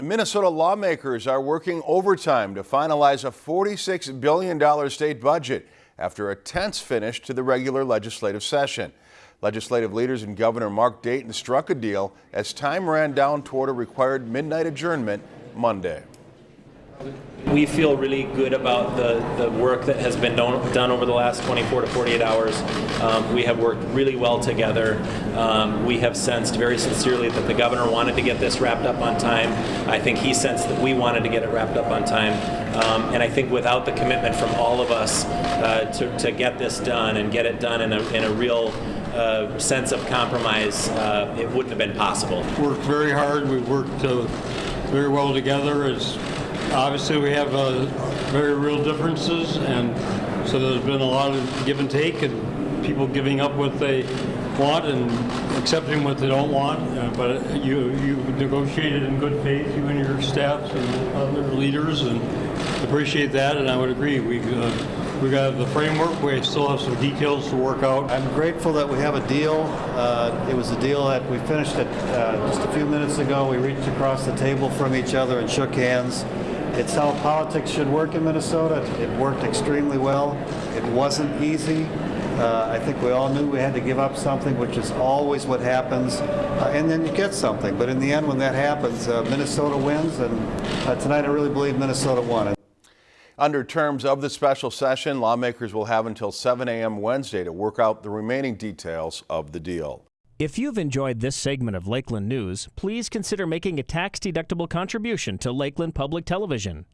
Minnesota lawmakers are working overtime to finalize a $46 billion state budget after a tense finish to the regular legislative session. Legislative leaders and Governor Mark Dayton struck a deal as time ran down toward a required midnight adjournment Monday. We feel really good about the, the work that has been done, done over the last 24 to 48 hours. Um, we have worked really well together. Um, we have sensed very sincerely that the governor wanted to get this wrapped up on time. I think he sensed that we wanted to get it wrapped up on time. Um, and I think without the commitment from all of us uh, to, to get this done and get it done in a, in a real uh, sense of compromise, uh, it wouldn't have been possible. Worked very hard. We worked uh, very well together. As obviously we have uh, very real differences, and so there's been a lot of give and take, and people giving up what they want and accepting what they don't want. Uh, but you you negotiated in good faith, you and your staffs and other leaders, and appreciate that. And I would agree. We. Uh, we got the framework. We still have some details to work out. I'm grateful that we have a deal. Uh, it was a deal that we finished it uh, just a few minutes ago. We reached across the table from each other and shook hands. It's how politics should work in Minnesota. It worked extremely well. It wasn't easy. Uh, I think we all knew we had to give up something, which is always what happens, uh, and then you get something. But in the end, when that happens, uh, Minnesota wins, and uh, tonight I really believe Minnesota won. Under terms of the special session, lawmakers will have until 7 a.m. Wednesday to work out the remaining details of the deal. If you've enjoyed this segment of Lakeland News, please consider making a tax-deductible contribution to Lakeland Public Television.